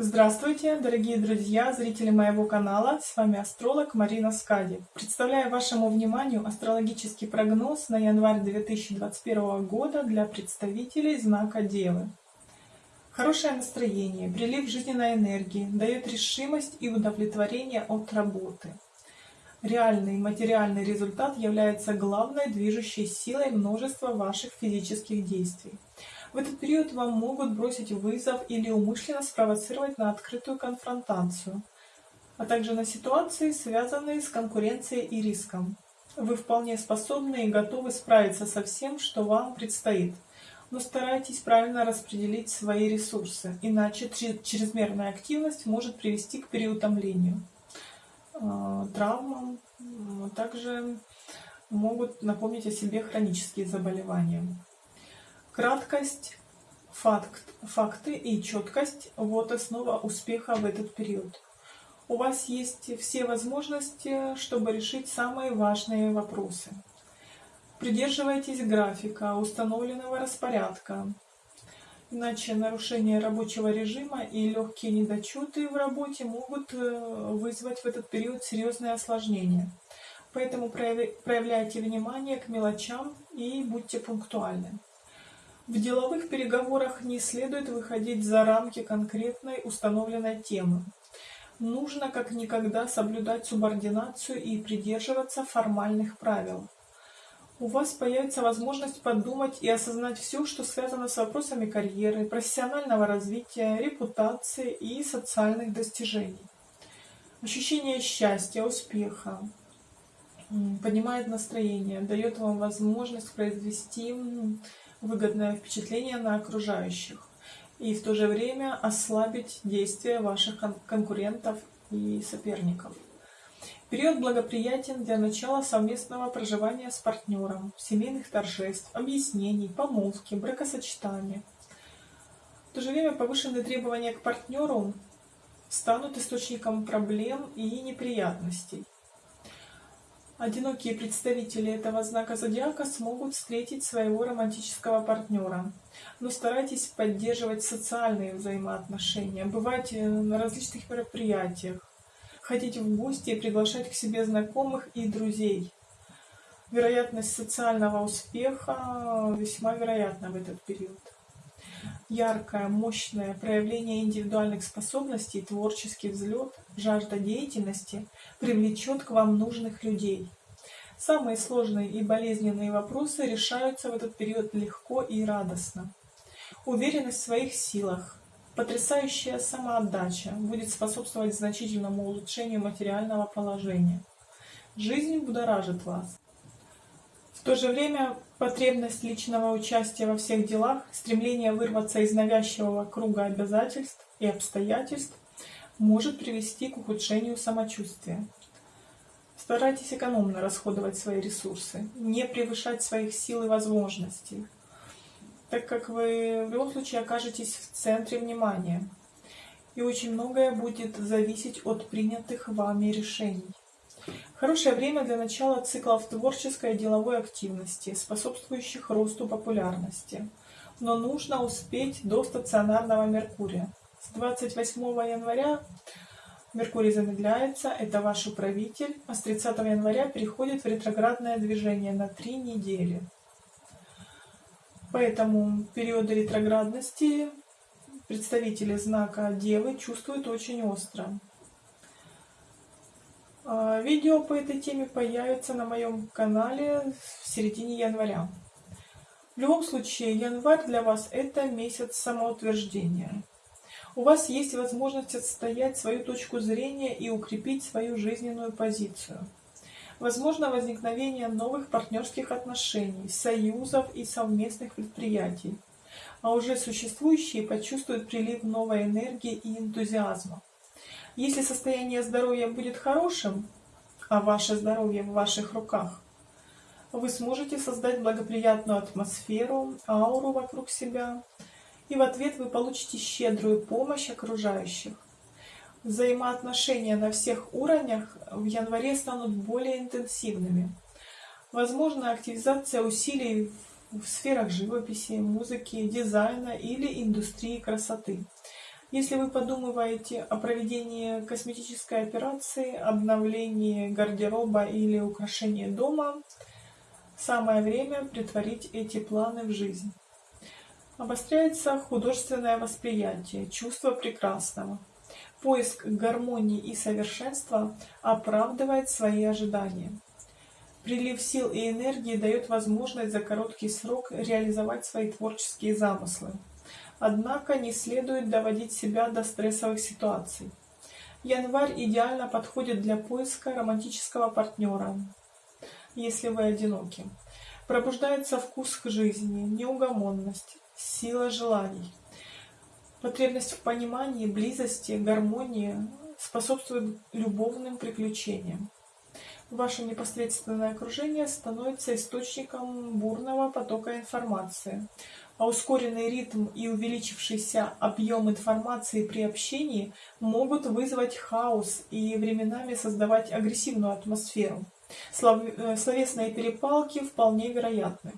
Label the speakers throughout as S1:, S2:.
S1: Здравствуйте, дорогие друзья, зрители моего канала, с вами астролог Марина Скади. Представляю вашему вниманию астрологический прогноз на январь 2021 года для представителей знака Девы. Хорошее настроение, прилив жизненной энергии, дает решимость и удовлетворение от работы. Реальный материальный результат является главной движущей силой множества ваших физических действий. В этот период вам могут бросить вызов или умышленно спровоцировать на открытую конфронтацию, а также на ситуации, связанные с конкуренцией и риском. Вы вполне способны и готовы справиться со всем, что вам предстоит, но старайтесь правильно распределить свои ресурсы, иначе чрезмерная активность может привести к переутомлению, а, травмам, также могут напомнить о себе хронические заболевания. Краткость, факт, факты и четкость – вот основа успеха в этот период. У вас есть все возможности, чтобы решить самые важные вопросы. Придерживайтесь графика, установленного распорядка. Иначе нарушение рабочего режима и легкие недочеты в работе могут э, вызвать в этот период серьезные осложнения. Поэтому проявляйте внимание к мелочам и будьте пунктуальны. В деловых переговорах не следует выходить за рамки конкретной установленной темы. Нужно как никогда соблюдать субординацию и придерживаться формальных правил. У вас появится возможность подумать и осознать все, что связано с вопросами карьеры, профессионального развития, репутации и социальных достижений. Ощущение счастья, успеха поднимает настроение, дает вам возможность произвести выгодное впечатление на окружающих и в то же время ослабить действия ваших конкурентов и соперников. Период благоприятен для начала совместного проживания с партнером, семейных торжеств, объяснений, помолвки, бракосочетания. В то же время повышенные требования к партнеру станут источником проблем и неприятностей. Одинокие представители этого знака зодиака смогут встретить своего романтического партнера. Но старайтесь поддерживать социальные взаимоотношения, бывать э, на различных мероприятиях, ходить в гости и приглашать к себе знакомых и друзей. Вероятность социального успеха весьма вероятна в этот период. Яркое, мощное проявление индивидуальных способностей, творческий взлет, жажда деятельности привлечет к вам нужных людей. Самые сложные и болезненные вопросы решаются в этот период легко и радостно. Уверенность в своих силах, потрясающая самоотдача будет способствовать значительному улучшению материального положения. Жизнь будоражит вас. В то же время потребность личного участия во всех делах, стремление вырваться из навязчивого круга обязательств и обстоятельств может привести к ухудшению самочувствия. Старайтесь экономно расходовать свои ресурсы, не превышать своих сил и возможностей, так как вы в любом случае окажетесь в центре внимания, и очень многое будет зависеть от принятых вами решений. Хорошее время для начала циклов творческой и деловой активности, способствующих росту популярности. Но нужно успеть до стационарного Меркурия. С 28 января Меркурий замедляется, это ваш управитель, а с 30 января переходит в ретроградное движение на 3 недели. Поэтому периоды ретроградности представители знака Девы чувствуют очень остро. А, видео по этой теме появится на моем канале в середине января. В любом случае, январь для вас это месяц самоутверждения. У вас есть возможность отстоять свою точку зрения и укрепить свою жизненную позицию. Возможно возникновение новых партнерских отношений, союзов и совместных предприятий. А уже существующие почувствуют прилив новой энергии и энтузиазма. Если состояние здоровья будет хорошим, а ваше здоровье в ваших руках, вы сможете создать благоприятную атмосферу, ауру вокруг себя, и в ответ вы получите щедрую помощь окружающих. Взаимоотношения на всех уровнях в январе станут более интенсивными. Возможно активизация усилий в сферах живописи, музыки, дизайна или индустрии красоты. Если вы подумываете о проведении косметической операции, обновлении гардероба или украшении дома, самое время притворить эти планы в жизнь. Обостряется художественное восприятие, чувство прекрасного. Поиск гармонии и совершенства оправдывает свои ожидания. Прилив сил и энергии дает возможность за короткий срок реализовать свои творческие замыслы. Однако не следует доводить себя до стрессовых ситуаций. Январь идеально подходит для поиска романтического партнера, если вы одиноки. Пробуждается вкус к жизни, неугомонность, сила желаний. Потребность в понимании, близости, гармонии способствует любовным приключениям. Ваше непосредственное окружение становится источником бурного потока информации, а ускоренный ритм и увеличившийся объем информации при общении могут вызвать хаос и временами создавать агрессивную атмосферу. Э, словесные перепалки вполне вероятны.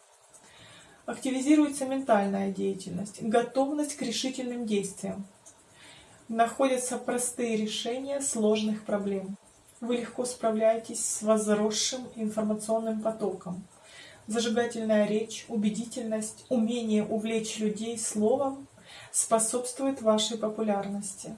S1: Активизируется ментальная деятельность, готовность к решительным действиям. Находятся простые решения сложных проблем. Вы легко справляетесь с возросшим информационным потоком. Зажигательная речь, убедительность, умение увлечь людей словом способствует вашей популярности.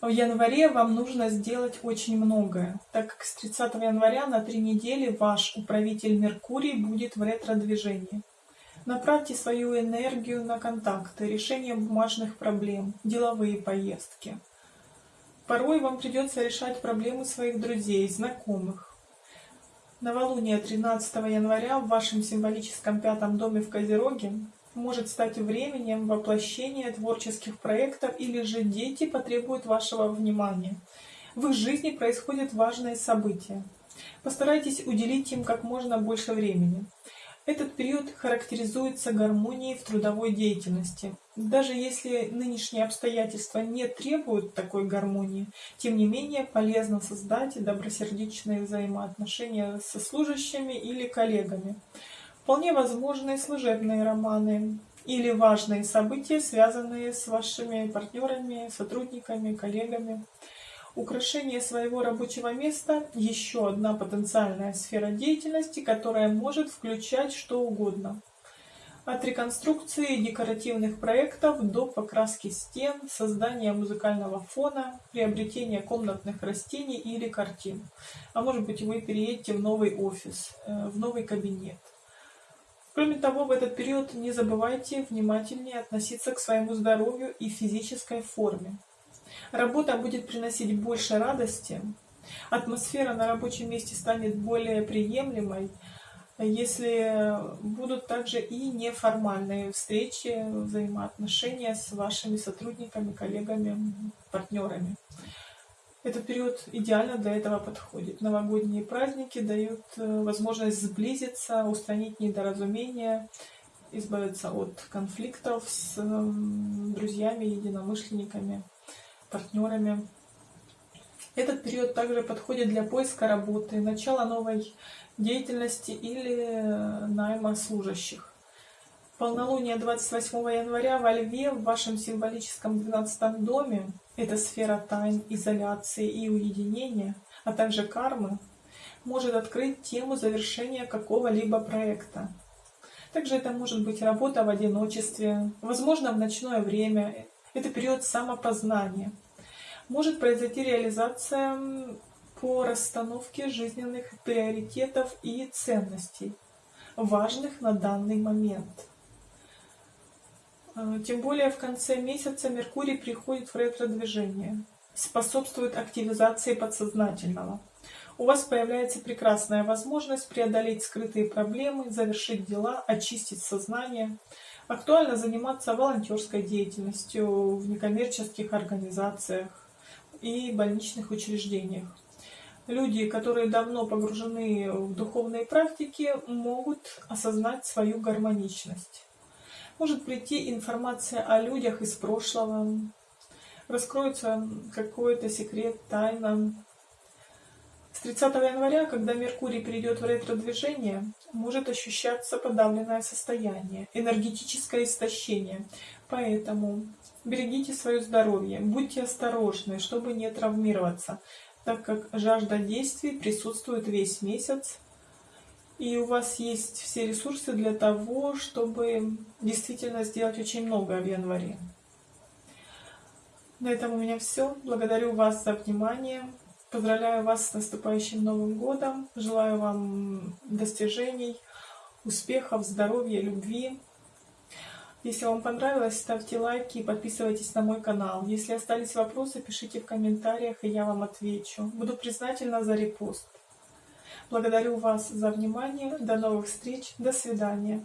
S1: В январе вам нужно сделать очень многое, так как с 30 января на три недели ваш управитель Меркурий будет в ретро-движении. Направьте свою энергию на контакты, решение бумажных проблем, деловые поездки. Порой вам придется решать проблемы своих друзей, знакомых. Новолуние 13 января в вашем символическом пятом доме в Козероге может стать временем воплощения творческих проектов или же дети потребуют вашего внимания. В их жизни происходят важные события. Постарайтесь уделить им как можно больше времени. Этот период характеризуется гармонией в трудовой деятельности. Даже если нынешние обстоятельства не требуют такой гармонии, тем не менее полезно создать добросердечные взаимоотношения со служащими или коллегами. Вполне возможны служебные романы или важные события, связанные с вашими партнерами, сотрудниками, коллегами. Украшение своего рабочего места – еще одна потенциальная сфера деятельности, которая может включать что угодно. От реконструкции декоративных проектов до покраски стен, создания музыкального фона, приобретения комнатных растений или картин. А может быть вы переедете в новый офис, э, в новый кабинет. Кроме того, в этот период не забывайте внимательнее относиться к своему здоровью и физической форме. Работа будет приносить больше радости, атмосфера на рабочем месте станет более приемлемой, если будут также и неформальные встречи, взаимоотношения с вашими сотрудниками, коллегами, партнерами. Этот период идеально для этого подходит. Новогодние праздники дают э, возможность сблизиться, устранить недоразумения, избавиться от конфликтов с друзьями, единомышленниками партнерами. Этот период также подходит для поиска работы, начала новой деятельности или э, найма служащих. Полнолуние 28 января во Льве в вашем символическом 12 доме, это сфера тайн, изоляции и уединения, а также кармы, может открыть тему завершения какого-либо проекта. Также это может быть работа в одиночестве, возможно в ночное время, это период самопознания. Может произойти реализация по расстановке жизненных приоритетов и ценностей, важных на данный момент. А, тем более в конце месяца Меркурий приходит в ретро-движение, способствует активизации подсознательного. У вас появляется прекрасная возможность преодолеть скрытые проблемы, завершить дела, очистить сознание – Актуально заниматься волонтерской деятельностью в некоммерческих организациях и больничных учреждениях. Люди, которые давно погружены в духовные практики, могут осознать свою гармоничность. Может прийти информация о людях из прошлого, раскроется какой-то секрет, тайна. С 30 января, когда Меркурий перейдет в ретро-движение, может ощущаться подавленное состояние, энергетическое истощение. Поэтому берегите свое здоровье, будьте осторожны, чтобы не травмироваться, так как жажда действий присутствует весь месяц, и у вас есть все ресурсы для того, чтобы действительно сделать очень многое в январе. На этом у меня все. Благодарю вас за внимание. Поздравляю вас с наступающим Новым Годом. Желаю вам достижений, успехов, здоровья, любви. Если вам понравилось, ставьте лайки и подписывайтесь на мой канал. Если остались вопросы, пишите в комментариях, и я вам отвечу. Буду признательна за репост. Благодарю вас за внимание. До новых встреч. До свидания.